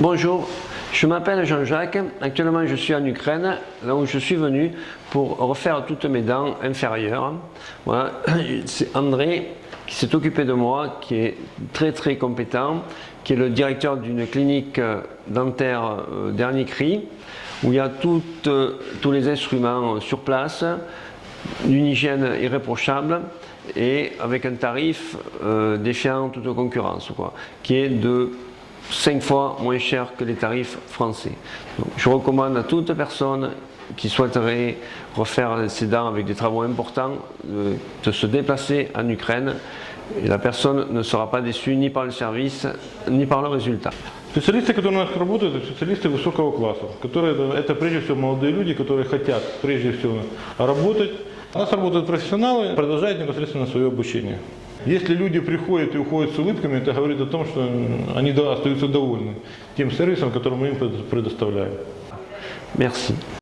Bonjour, je m'appelle Jean-Jacques, actuellement je suis en Ukraine, là où je suis venu pour refaire toutes mes dents inférieures. C'est André qui s'est occupé de moi, qui est très très compétent, qui est le directeur d'une clinique dentaire euh, dernier cri, où il y a euh, tous les instruments sur place, d'une hygiène irréprochable et avec un tarif euh, défiant toute concurrence, qui est de 5 fois moins cher que les tarifs français. Donc, je recommande à toute personne qui souhaiterait refaire ses dents avec des travaux importants de, de se déplacer en Ukraine et la personne ne sera pas déçue ni par le service ni par le résultat. Специалисты, которые у нас работают, это специалисты высокого класса, которые это прежде всего молодые люди, которые хотят прежде всего работать. У нас работают профессионалы, продолжают непосредственно свое обучение. Если люди приходят и уходят с улыбками, это говорит о том, что они остаются довольны тем сервисом, который мы им предоставляем. Merci.